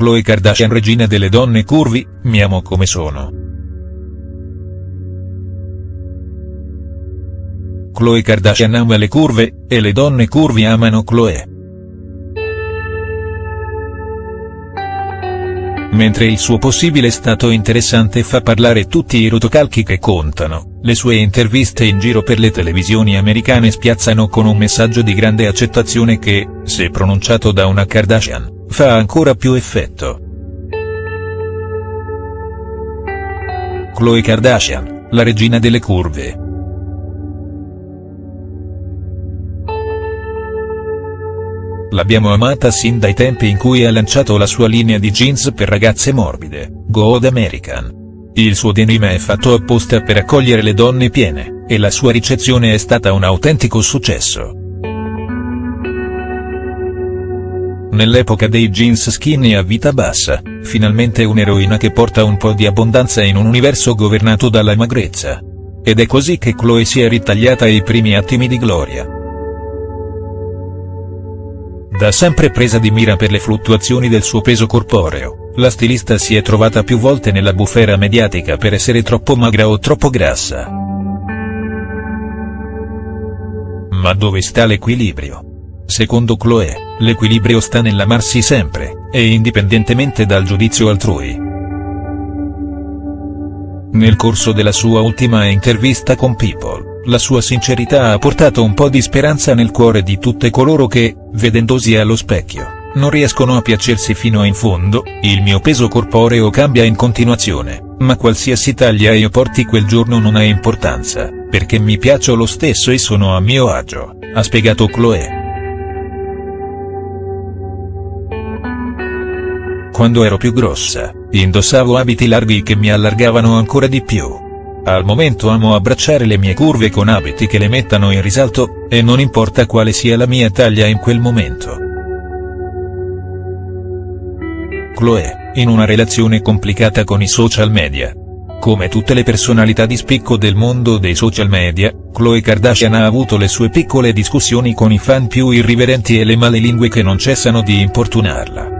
Khloe Kardashian regina delle donne curvi, mi amo come sono. Khloe Kardashian ama le curve, e le donne curvi amano Khloe. Mentre il suo possibile stato interessante fa parlare tutti i rotocalchi che contano, le sue interviste in giro per le televisioni americane spiazzano con un messaggio di grande accettazione che, se pronunciato da una Kardashian, fa ancora più effetto. Khloe Kardashian, la regina delle curve. L'abbiamo amata sin dai tempi in cui ha lanciato la sua linea di jeans per ragazze morbide, Good American. Il suo denim è fatto apposta per accogliere le donne piene, e la sua ricezione è stata un autentico successo. Nell'epoca dei jeans skinny a vita bassa, finalmente un'eroina che porta un po' di abbondanza in un universo governato dalla magrezza. Ed è così che Chloe si è ritagliata i primi attimi di gloria. Da sempre presa di mira per le fluttuazioni del suo peso corporeo, la stilista si è trovata più volte nella bufera mediatica per essere troppo magra o troppo grassa. Ma dove sta l'equilibrio? Secondo Chloé, l'equilibrio sta nell'amarsi sempre, e indipendentemente dal giudizio altrui. Nel corso della sua ultima intervista con People, la sua sincerità ha portato un po' di speranza nel cuore di tutte coloro che, vedendosi allo specchio, non riescono a piacersi fino in fondo, il mio peso corporeo cambia in continuazione, ma qualsiasi taglia io porti quel giorno non ha importanza, perché mi piaccio lo stesso e sono a mio agio, ha spiegato Chloé. Quando ero più grossa, indossavo abiti larghi che mi allargavano ancora di più al momento amo abbracciare le mie curve con abiti che le mettano in risalto, e non importa quale sia la mia taglia in quel momento. Chloe, in una relazione complicata con i social media. Come tutte le personalità di spicco del mondo dei social media, Khloe Kardashian ha avuto le sue piccole discussioni con i fan più irriverenti e le male lingue che non cessano di importunarla.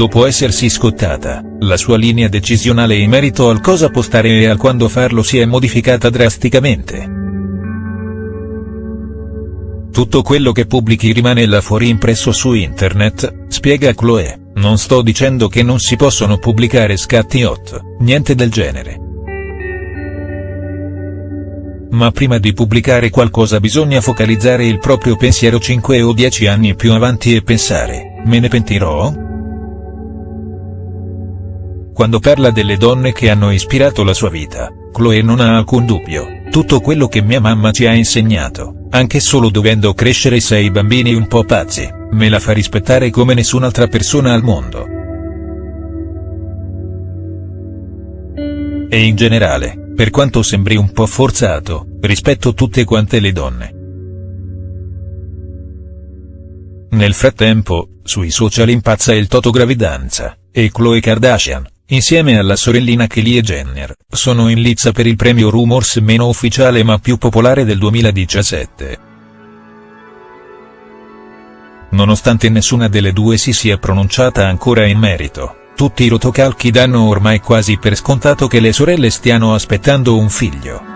Dopo essersi scottata, la sua linea decisionale in merito al cosa postare e al quando farlo si è modificata drasticamente. Tutto quello che pubblichi rimane là fuori impresso su internet, spiega Chloe, non sto dicendo che non si possono pubblicare scatti hot, niente del genere. Ma prima di pubblicare qualcosa bisogna focalizzare il proprio pensiero 5 o 10 anni più avanti e pensare, me ne pentirò?. Quando parla delle donne che hanno ispirato la sua vita, Chloe non ha alcun dubbio, tutto quello che mia mamma ci ha insegnato, anche solo dovendo crescere sei bambini un po' pazzi, me la fa rispettare come nessun'altra persona al mondo. E in generale, per quanto sembri un po' forzato, rispetto tutte quante le donne. Nel frattempo, sui social impazza il Toto Gravidanza, e Khloe Kardashian, insieme alla sorellina Kylie Jenner, sono in lizza per il premio Rumors meno ufficiale ma più popolare del 2017. Nonostante nessuna delle due si sia pronunciata ancora in merito, tutti i rotocalchi danno ormai quasi per scontato che le sorelle stiano aspettando un figlio.